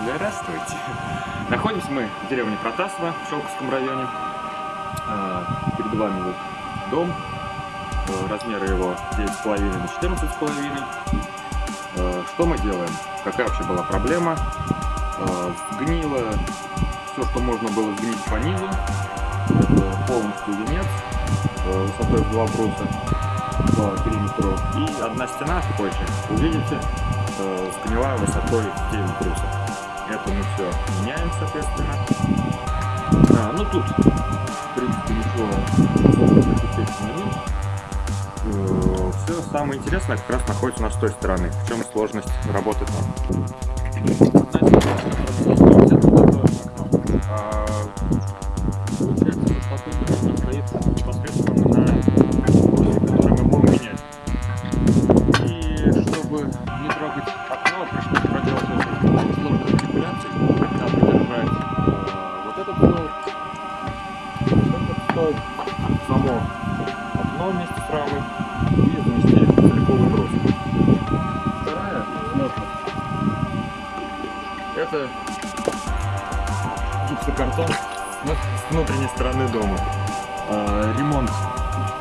Здравствуйте. Находимся мы в деревне Протасово в Шелковском районе. А, перед вами вот дом. А, размеры его 9,5 на 14,5. А, что мы делаем? Какая вообще была проблема? Сгнило все, что можно было сгнить по низу. Это полностью венец высотой в 2 бруса по периметру. И одна стена, вы увидите, сгнила высотой в 9 брусов. Это мы все меняем, соответственно. А, ну тут, в принципе, ничего все самое интересное как раз находится у нас с той стороны. В чем сложность работы там. Само окно вместе с рамой и заместили целиковый брус. Вторая сложность это гипсокартон с внутренней стороны дома. А, ремонт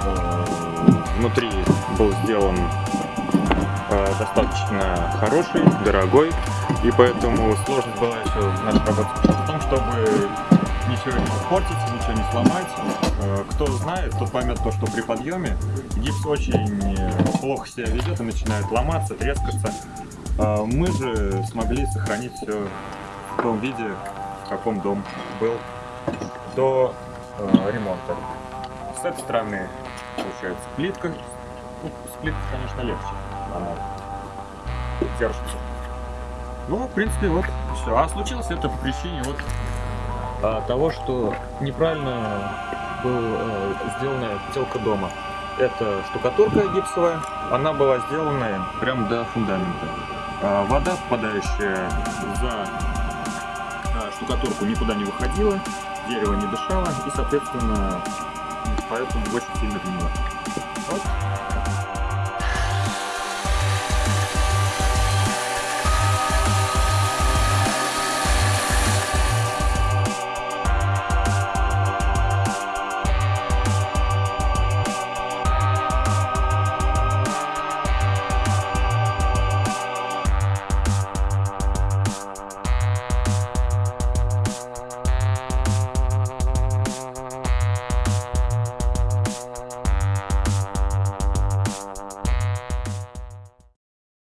а, внутри был сделан а, достаточно хороший, дорогой, и поэтому сложность была еще в нашей работе в том, чтобы ничего не испортить, ничего не сломать. Э, кто знает, тот поймет то, что при подъеме гипс очень э, плохо себя ведет и начинает ломаться, трескаться. Э, мы же смогли сохранить все в том виде, в каком дом был до ремонта. С этой стороны получается плитка. Ну, с плиткой, конечно, легче. Она держится. Ну, в принципе, вот все. А случилось это по причине вот того, что неправильно была э, сделана телка дома. Это штукатурка гипсовая, она была сделана прям до фундамента. А вода, попадающая за а, штукатурку, никуда не выходила, дерево не дышало и, соответственно, поэтому очень сильно гнило. Вот